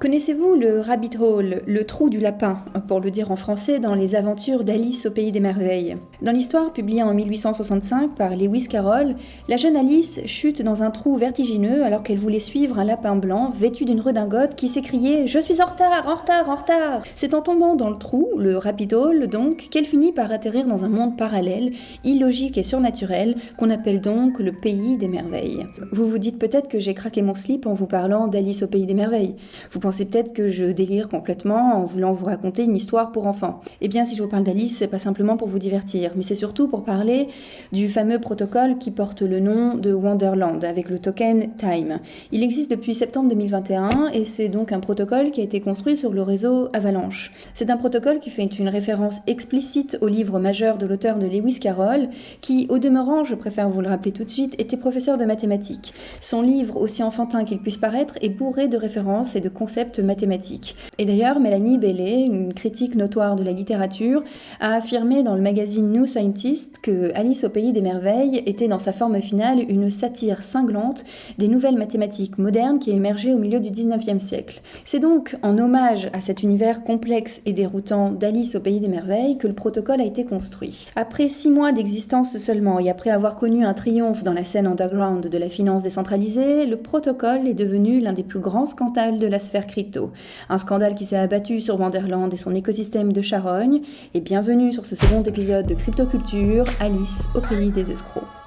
Connaissez-vous le rabbit hole, le trou du lapin, pour le dire en français, dans les aventures d'Alice au pays des merveilles? Dans l'histoire publiée en 1865 par Lewis Carroll, la jeune Alice chute dans un trou vertigineux alors qu'elle voulait suivre un lapin blanc vêtu d'une redingote qui s'écriait Je suis en retard, en retard, en retard C'est en tombant dans le trou, le rabbit hole donc, qu'elle finit par atterrir dans un monde parallèle, illogique et surnaturel, qu'on appelle donc le pays des merveilles. Vous vous dites peut-être que j'ai craqué mon slip en vous parlant d'Alice au pays des merveilles. Pensez peut-être que je délire complètement en voulant vous raconter une histoire pour enfants. Eh bien, si je vous parle d'Alice, c'est pas simplement pour vous divertir, mais c'est surtout pour parler du fameux protocole qui porte le nom de Wonderland avec le token Time. Il existe depuis septembre 2021 et c'est donc un protocole qui a été construit sur le réseau Avalanche. C'est un protocole qui fait une référence explicite au livre majeur de l'auteur de Lewis Carroll, qui, au demeurant, je préfère vous le rappeler tout de suite, était professeur de mathématiques. Son livre, aussi enfantin qu'il puisse paraître, est bourré de références et de concepts mathématiques et d'ailleurs, Mélanie Bellet, une critique notoire de la littérature, a affirmé dans le magazine New Scientist que Alice au pays des merveilles était dans sa forme finale une satire cinglante des nouvelles mathématiques modernes qui émergeaient au milieu du 19e siècle. C'est donc en hommage à cet univers complexe et déroutant d'Alice au pays des merveilles que le protocole a été construit. Après six mois d'existence seulement et après avoir connu un triomphe dans la scène underground de la finance décentralisée, le protocole est devenu l'un des plus grands scandales de la sphère Un scandale qui s'est abattu sur Wonderland et son écosystème de charogne. Et bienvenue sur ce second épisode de Cryptoculture, Alice au pays des escrocs.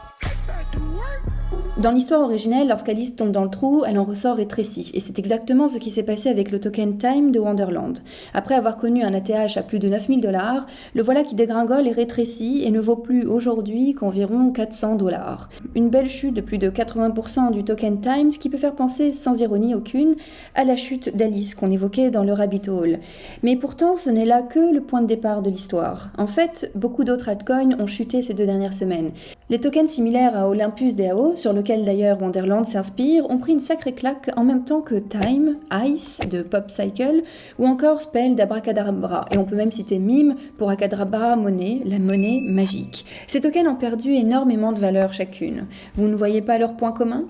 Dans l'histoire originelle, lorsqu'Alice tombe dans le trou, elle en ressort rétrécie, et c'est exactement ce qui s'est passé avec le token Time de Wonderland. Après avoir connu un ATH à plus de 9000 dollars, le voilà qui dégringole et rétrécit et ne vaut plus aujourd'hui qu'environ 400 dollars. Une belle chute de plus de 80% du token Time, ce qui peut faire penser, sans ironie aucune, à la chute d'Alice qu'on évoquait dans le Rabbit Hole. Mais pourtant, ce n'est là que le point de départ de l'histoire. En fait, beaucoup d'autres altcoins ont chuté ces deux dernières semaines. Les tokens similaires à Olympus DAO, sur lequel d'ailleurs Wonderland s'inspire, ont pris une sacrée claque en même temps que Time, Ice de Pop Cycle, ou encore Spell d'Abracadabra. Et on peut même citer Mime pour Acadabra Monnaie, la monnaie magique. Ces tokens ont perdu énormément de valeur chacune. Vous ne voyez pas leur point commun?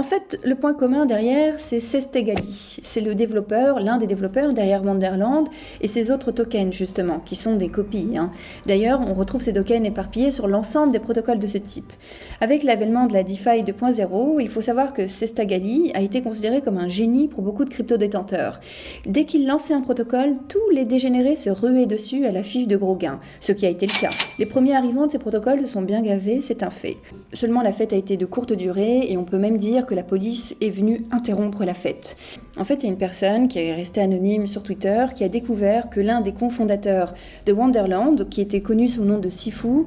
En fait, le point commun derrière, c'est Sestegali. C'est le développeur, l'un des développeurs derrière Wonderland et ses autres tokens, justement, qui sont des copies. Hein. D'ailleurs, on retrouve ces tokens éparpillés sur l'ensemble des protocoles de ce type. Avec l'avènement de la DeFi 2.0, il faut savoir que Sestegali a été considéré comme un génie pour beaucoup de crypto-détenteurs. Dès qu'il lançait un protocole, tous les dégénérés se ruaient dessus à la fiche de gros gains, ce qui a été le cas. Les premiers arrivants de ces protocoles sont bien gavés, c'est un fait. Seulement, la fête a été de courte durée et on peut même dire que la police est venue interrompre la fête. En fait, il y a une personne qui est restée anonyme sur Twitter qui a découvert que l'un des cofondateurs de Wonderland, qui était connu sous le nom de Sifu,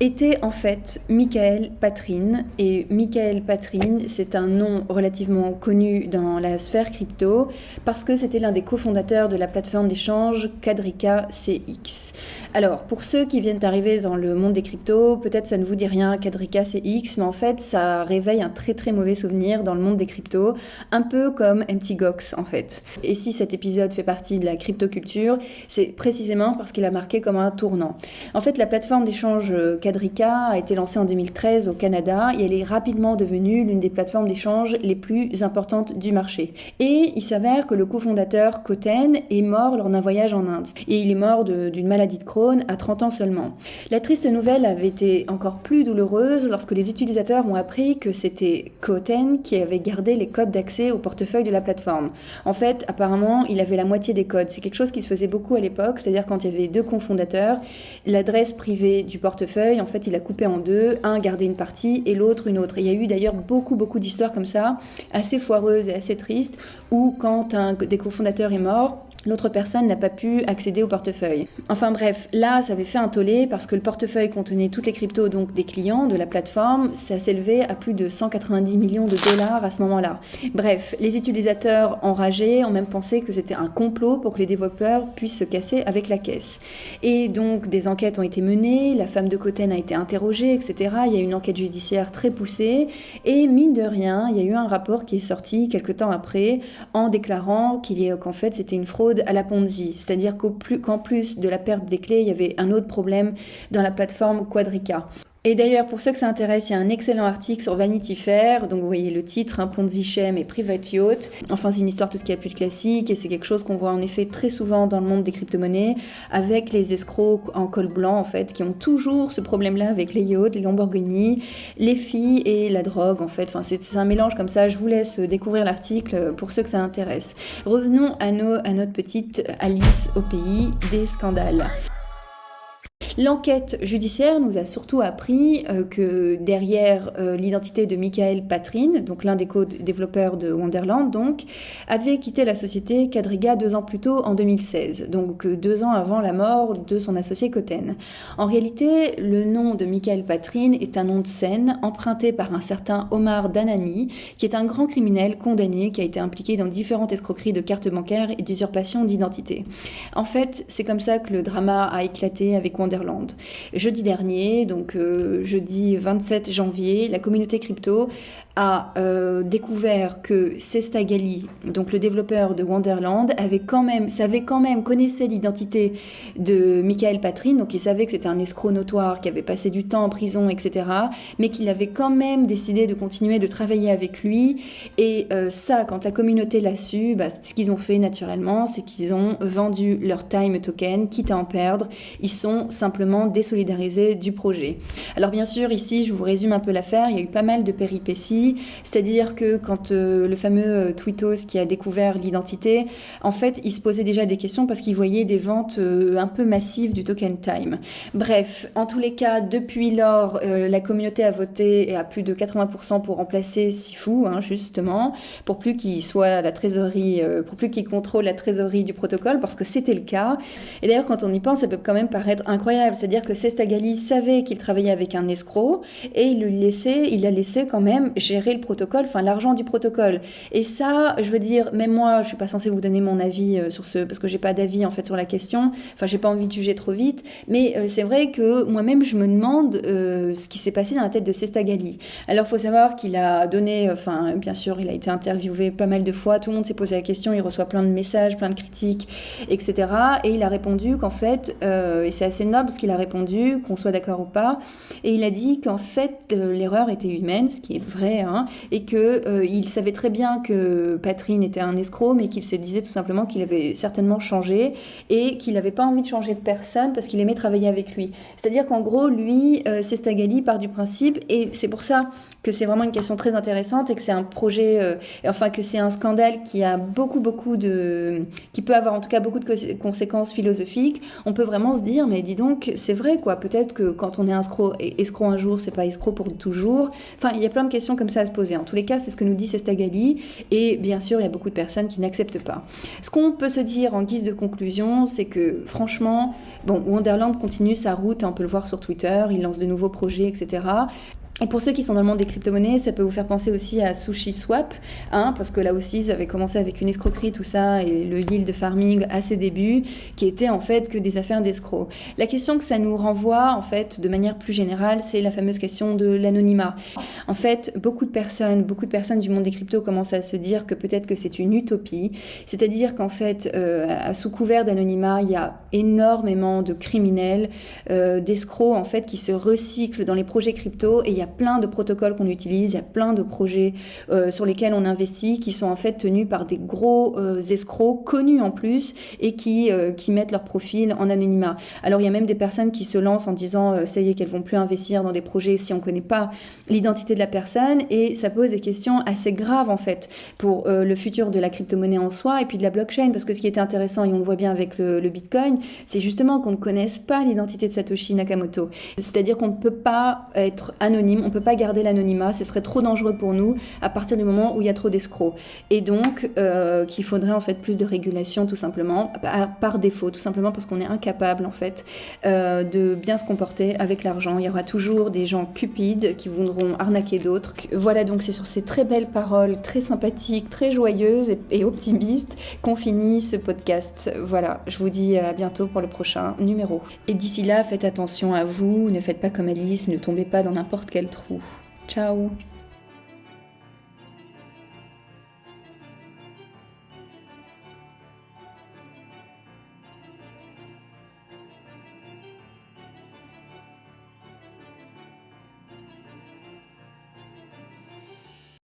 était en fait Michael Patrine. Et Michael Patrine, c'est un nom relativement connu dans la sphère crypto parce que c'était l'un des cofondateurs de la plateforme d'échange Quadrica CX. Alors, pour ceux qui viennent d'arriver dans le monde des cryptos, peut-être ça ne vous dit rien, Quadrica CX, mais en fait, ça réveille un très très mauvais souvenir dans le monde des cryptos, un peu comme MT Gox en fait. Et si cet épisode fait partie de la cryptoculture, c'est précisément parce qu'il a marqué comme un tournant. En fait, la plateforme d'échange Quadrica a été lancée en 2013 au Canada et elle est rapidement devenue l'une des plateformes d'échange les plus importantes du marché. Et il s'avère que le cofondateur Koten est mort lors d'un voyage en Inde. Et il est mort d'une maladie de Crohn à 30 ans seulement. La triste nouvelle avait été encore plus douloureuse lorsque les utilisateurs ont appris que c'était Qui avait gardé les codes d'accès au portefeuille de la plateforme. En fait, apparemment, il avait la moitié des codes. C'est quelque chose qui se faisait beaucoup à l'époque, c'est-à-dire quand il y avait deux cofondateurs, l'adresse privée du portefeuille, en fait, il a coupé en deux, un gardait une partie et l'autre une autre. il y a eu d'ailleurs beaucoup, beaucoup d'histoires comme ça, assez foireuses et assez tristes, où quand un des cofondateurs est mort, l'autre personne n'a pas pu accéder au portefeuille. Enfin bref, là, ça avait fait un tollé parce que le portefeuille contenait toutes les cryptos donc des clients de la plateforme, ça s'élevait à plus de 190 millions de dollars à ce moment-là. Bref, les utilisateurs enragés ont même pensé que c'était un complot pour que les développeurs puissent se casser avec la caisse. Et donc des enquêtes ont été menées, la femme de Coten a été interrogée, etc. Il y a eu une enquête judiciaire très poussée et mine de rien, il y a eu un rapport qui est sorti quelques temps après en déclarant qu'en fait c'était une fraude à la Ponzi, c'est-à-dire qu'en plus, plus de la perte des clés, il y avait un autre problème dans la plateforme Quadrica. Et d'ailleurs, pour ceux que ça intéresse, il y a un excellent article sur Vanity Fair. Donc, vous voyez le titre, hein, Ponzi Scheme et Private Yacht. Enfin, c'est une histoire tout ce qui est plus classique et c'est quelque chose qu'on voit en effet très souvent dans le monde des crypto-monnaies avec les escrocs en col blanc, en fait, qui ont toujours ce problème-là avec les yachts, les Lamborghini, les filles et la drogue, en fait. Enfin, c'est un mélange comme ça. Je vous laisse découvrir l'article pour ceux que ça intéresse. Revenons à, nos, à notre petite Alice au pays des scandales. L'enquête judiciaire nous a surtout appris euh, que derrière euh, l'identité de Michael Patrin, donc l'un des co-développeurs de Wonderland, donc, avait quitté la société Quadriga deux ans plus tôt, en 2016, donc euh, deux ans avant la mort de son associé Coten. En réalité, le nom de Michael Patrin est un nom de scène emprunté par un certain Omar Danani, qui est un grand criminel condamné qui a été impliqué dans différentes escroqueries de cartes bancaires et d'usurpation d'identité. En fait, c'est comme ça que le drama a éclaté avec Wonderland Jeudi dernier, donc euh, jeudi 27 janvier, la communauté crypto a euh, découvert que Sesta Gali, donc le développeur de Wonderland, savait quand même, connaissait l'identité de Michael Patrin, donc il savait que c'était un escroc notoire qui avait passé du temps en prison, etc., mais qu'il avait quand même décidé de continuer de travailler avec lui. Et euh, ça, quand la communauté l'a su, bah, ce qu'ils ont fait naturellement, c'est qu'ils ont vendu leur time token, quitte à en perdre. Ils sont simplement désolidarisés du projet. Alors bien sûr, ici, je vous résume un peu l'affaire, il y a eu pas mal de péripéties c'est-à-dire que quand euh, le fameux euh, Twitos qui a découvert l'identité, en fait, il se posait déjà des questions parce qu'il voyait des ventes euh, un peu massives du token time. Bref, en tous les cas, depuis lors, la communauté a voté à plus de 80% pour remplacer Sifu, hein, justement, pour plus qu'il soit la trésorerie, pour plus qu'il contrôle la trésorerie du protocole, parce que c'était le cas. Et d'ailleurs, quand on y pense, ça peut quand même paraître incroyable. C'est-à-dire que Sestagali savait qu'il travaillait avec un escroc et il lui laissait, il a laissé quand même gérer le protocole, enfin l'argent du protocole. Et ça, je veux dire, même moi, je suis pas censée vous donner mon avis euh, sur ce, parce que j'ai pas d'avis en fait sur la question. Enfin, j'ai pas envie de juger trop vite. Mais euh, c'est vrai que moi-même, je me demande euh, ce qui s'est passé dans la tête de Sestagali. Alors, faut savoir qu'il a donné, enfin, bien sûr, il a été interviewé pas mal de fois. Tout le monde s'est posé la question. Il reçoit plein de messages, plein de critiques, etc. Et il a répondu qu'en fait, et c'est assez noble ce qu'il a répondu, qu'on soit d'accord ou pas. Et il a dit qu'en fait, l'erreur était humaine, ce qui est vrai Hein, et qu'il euh, savait très bien que Patrine était un escroc, mais qu'il se disait tout simplement qu'il avait certainement changé et qu'il n'avait pas envie de changer de personne parce qu'il aimait travailler avec lui. C'est-à-dire qu'en gros, lui, euh, Sestagali part du principe, et c'est pour ça que c'est vraiment une question très intéressante et que c'est un projet, euh, enfin que c'est un scandale qui a beaucoup, beaucoup de, qui peut avoir en tout cas beaucoup de conséquences philosophiques. On peut vraiment se dire, mais dis donc, c'est vrai quoi. Peut-être que quand on est escroc, escroc un jour, c'est pas escroc pour toujours. Enfin, il y a plein de questions comme ça à se poser. En tous les cas, c'est ce que nous dit Sestagali. Et bien sûr, il y a beaucoup de personnes qui n'acceptent pas. Ce qu'on peut se dire en guise de conclusion, c'est que franchement, bon, Wonderland continue sa route, on peut le voir sur Twitter, il lance de nouveaux projets, etc. Et pour ceux qui sont dans le monde des crypto-monnaies, ça peut vous faire penser aussi à Sushi Swap, hein, parce que là aussi, ça avait commencé avec une escroquerie, tout ça, et le yield farming à ses débuts, qui était en fait que des affaires d'escrocs. La question que ça nous renvoie, en fait, de manière plus générale, c'est la fameuse question de l'anonymat. En fait, beaucoup de personnes, beaucoup de personnes du monde des cryptos commencent à se dire que peut-être que c'est une utopie, c'est-à-dire qu'en fait, euh, sous couvert d'anonymat, il y a énormément de criminels, euh, d'escrocs, en fait, qui se recyclent dans les projets crypto, et il y a plein de protocoles qu'on utilise, il y a plein de projets euh, sur lesquels on investit qui sont en fait tenus par des gros euh, escrocs connus en plus et qui, euh, qui mettent leur profil en anonymat. Alors il y a même des personnes qui se lancent en disant ça y est qu'elles vont plus investir dans des projets si on connaît pas l'identité de la personne et ça pose des questions assez graves en fait pour le futur de la crypto-monnaie en soi et puis de la blockchain parce que ce qui était intéressant et on le voit bien avec le, le Bitcoin, c'est justement qu'on ne connaisse pas l'identité de Satoshi Nakamoto. C'est-à-dire qu'on ne peut pas être anonyme on ne peut pas garder l'anonymat, ce serait trop dangereux pour nous à partir du moment où il y a trop d'escrocs. Et donc, euh, qu'il faudrait en fait plus de régulation tout simplement, par, défaut, tout simplement parce qu'on est incapable en fait euh, de bien se comporter avec l'argent. Il y aura toujours des gens cupides qui voudront arnaquer d'autres. Voilà donc c'est sur ces très belles paroles, très sympathiques, très joyeuses et, optimistes qu'on finit ce podcast. Voilà, je vous dis à bientôt pour le prochain numéro. Et d'ici là, faites attention à vous, ne faites pas comme Alice, ne tombez pas dans n'importe quel trou. Ciao